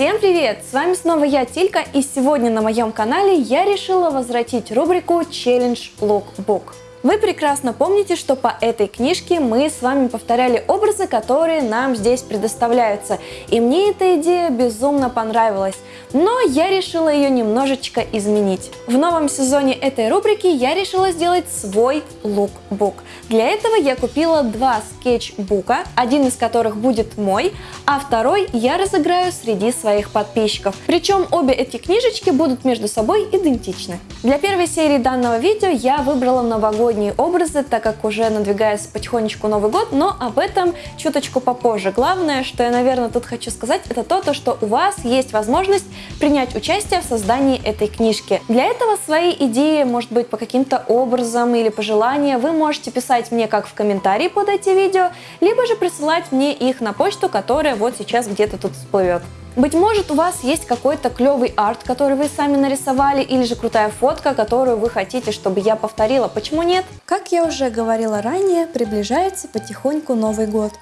Всем привет! С вами снова я, Тилька, и сегодня на моем канале я решила возвратить рубрику Challenge Lookbook. Вы прекрасно помните, что по этой книжке мы с вами повторяли образы, которые нам здесь предоставляются. И мне эта идея безумно понравилась. Но я решила ее немножечко изменить. В новом сезоне этой рубрики я решила сделать свой лукбук. Для этого я купила два скетчбука, один из которых будет мой, а второй я разыграю среди своих подписчиков. Причем обе эти книжечки будут между собой идентичны. Для первой серии данного видео я выбрала новогодний новогодние образы, так как уже надвигается потихонечку Новый год, но об этом чуточку попозже. Главное, что я, наверное, тут хочу сказать, это то, то, что у вас есть возможность принять участие в создании этой книжки. Для этого свои идеи, может быть, по каким-то образам или пожелания вы можете писать мне как в комментарии под эти видео, либо же присылать мне их на почту, которая вот сейчас где-то тут всплывет. Быть может у вас есть какой-то клевый арт, который вы сами нарисовали, или же крутая фотка, которую вы хотите, чтобы я повторила. Почему нет? Как я уже говорила ранее, приближается потихоньку Новый год.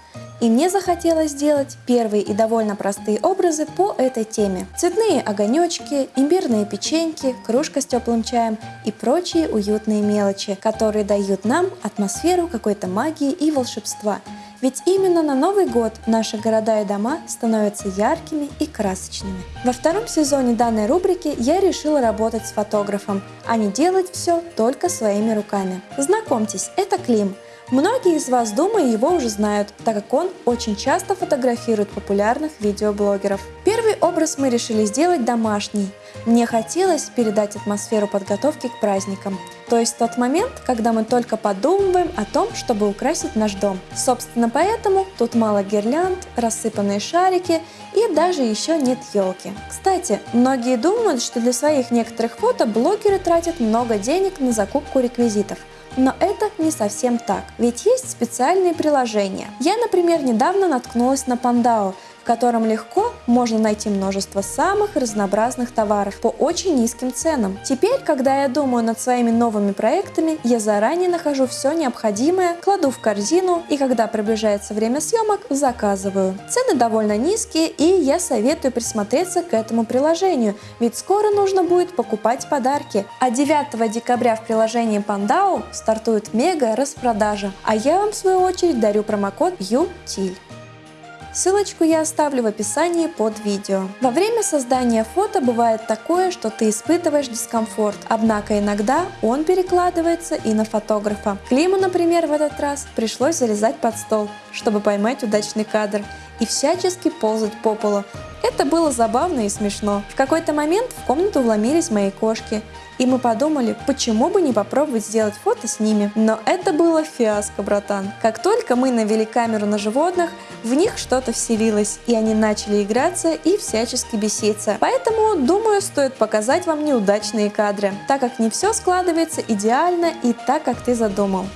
И мне захотелось сделать первые и довольно простые образы по этой теме. Цветные огонечки, имбирные печеньки, кружка с теплым чаем и прочие уютные мелочи, которые дают нам атмосферу какой-то магии и волшебства. Ведь именно на Новый год наши города и дома становятся яркими и красочными. Во втором сезоне данной рубрики я решила работать с фотографом, а не делать все только своими руками. Знакомьтесь, это Клим – Многие из вас, думаю, его уже знают, так как он очень часто фотографирует популярных видеоблогеров. Первый образ мы решили сделать домашний. Мне хотелось передать атмосферу подготовки к праздникам. То есть тот момент, когда мы только подумываем о том, чтобы украсить наш дом. Собственно поэтому тут мало гирлянд, рассыпанные шарики и даже еще нет елки. Кстати, многие думают, что для своих некоторых фото блогеры тратят много денег на закупку реквизитов. Но это не совсем так, ведь есть специальные приложения. Я, например, недавно наткнулась на Пандау, в котором легко можно найти множество самых разнообразных товаров по очень низким ценам. Теперь, когда я думаю над своими новыми проектами, я заранее нахожу все необходимое, кладу в корзину и когда приближается время съемок, заказываю. Цены довольно низкие и я советую присмотреться к этому приложению, ведь скоро нужно будет покупать подарки. А 9 декабря в приложении Pandao стартует мега распродажа, а я вам в свою очередь дарю промокод UTIL. Ссылочку я оставлю в описании под видео. Во время создания фото бывает такое, что ты испытываешь дискомфорт, однако иногда он перекладывается и на фотографа. Климу, например, в этот раз пришлось залезать под стол, чтобы поймать удачный кадр и всячески ползать по полу. Это было забавно и смешно. В какой-то момент в комнату вломились мои кошки, и мы подумали, почему бы не попробовать сделать фото с ними. Но это было фиаско, братан. Как только мы навели камеру на животных, в них что-то вселилось, и они начали играться и всячески беситься. Поэтому, думаю, стоит показать вам неудачные кадры, так как не все складывается идеально и так, как ты задумал.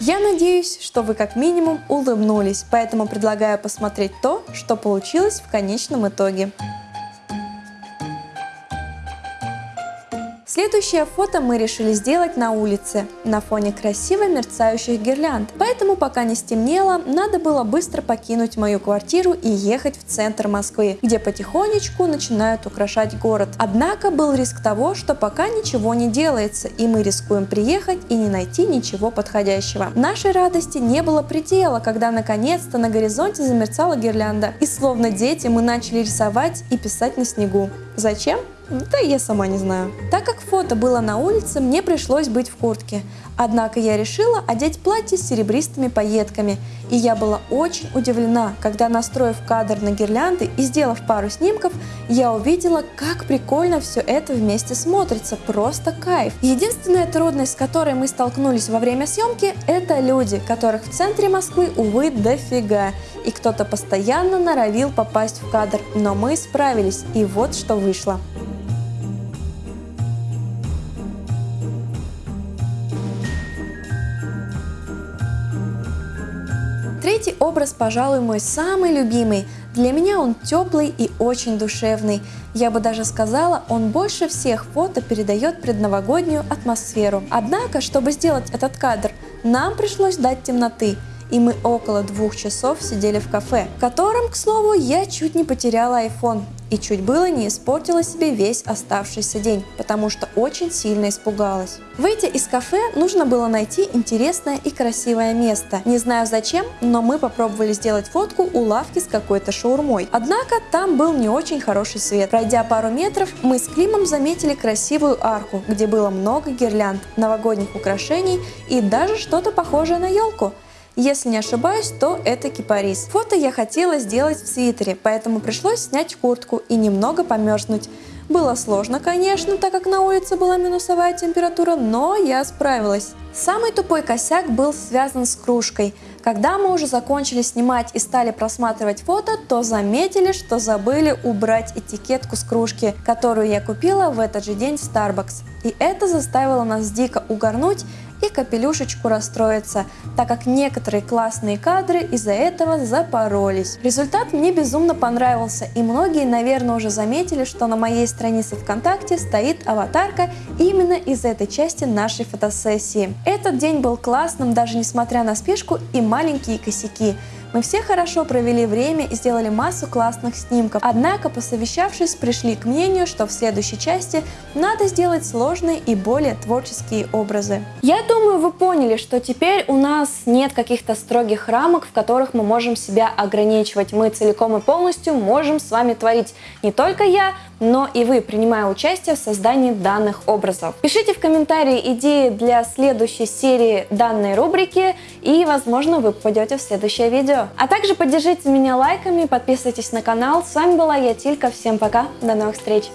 Я надеюсь, что вы как минимум улыбнулись, поэтому предлагаю посмотреть то, что получилось в конечном итоге. Следующее фото мы решили сделать на улице, на фоне красиво мерцающих гирлянд. Поэтому пока не стемнело, надо было быстро покинуть мою квартиру и ехать в центр Москвы, где потихонечку начинают украшать город. Однако был риск того, что пока ничего не делается, и мы рискуем приехать и не найти ничего подходящего. Нашей радости не было предела, когда наконец-то на горизонте замерцала гирлянда. И словно дети мы начали рисовать и писать на снегу. Зачем? Да я сама не знаю. Так как фото было на улице, мне пришлось быть в куртке. Однако я решила одеть платье с серебристыми пайетками. И я была очень удивлена, когда настроив кадр на гирлянды и сделав пару снимков, я увидела, как прикольно все это вместе смотрится. Просто кайф. Единственная трудность, с которой мы столкнулись во время съемки, это люди, которых в центре Москвы, увы, дофига. И кто-то постоянно норовил попасть в кадр, но мы справились, и вот что вышло. Третий образ, пожалуй, мой самый любимый. Для меня он теплый и очень душевный. Я бы даже сказала, он больше всех фото передает предновогоднюю атмосферу. Однако, чтобы сделать этот кадр, нам пришлось дать темноты и мы около двух часов сидели в кафе, в котором, к слову, я чуть не потеряла iPhone. И чуть было не испортила себе весь оставшийся день, потому что очень сильно испугалась. Выйдя из кафе, нужно было найти интересное и красивое место. Не знаю зачем, но мы попробовали сделать фотку у лавки с какой-то шаурмой. Однако там был не очень хороший свет. Пройдя пару метров, мы с Климом заметили красивую арку, где было много гирлянд, новогодних украшений и даже что-то похожее на елку. Если не ошибаюсь, то это кипарис. Фото я хотела сделать в свитере, поэтому пришлось снять куртку и немного померзнуть. Было сложно, конечно, так как на улице была минусовая температура, но я справилась. Самый тупой косяк был связан с кружкой. Когда мы уже закончили снимать и стали просматривать фото, то заметили, что забыли убрать этикетку с кружки, которую я купила в этот же день в Starbucks. И это заставило нас дико угорнуть и капелюшечку расстроиться, так как некоторые классные кадры из-за этого запоролись. Результат мне безумно понравился, и многие, наверное, уже заметили, что на моей странице ВКонтакте стоит аватарка именно из этой части нашей фотосессии. Этот день был классным, даже несмотря на спешку и маленькие косяки. Мы все хорошо провели время и сделали массу классных снимков, однако, посовещавшись, пришли к мнению, что в следующей части надо сделать сложные и более творческие образы. Я думаю, вы поняли, что теперь у нас нет каких-то строгих рамок, в которых мы можем себя ограничивать. Мы целиком и полностью можем с вами творить. Не только я, но и вы, принимая участие в создании данных образов. Пишите в комментарии идеи для следующей серии данной рубрики, и, возможно, вы попадете в следующее видео. А также поддержите меня лайками, подписывайтесь на канал. С вами была я, Тилька. Всем пока, до новых встреч!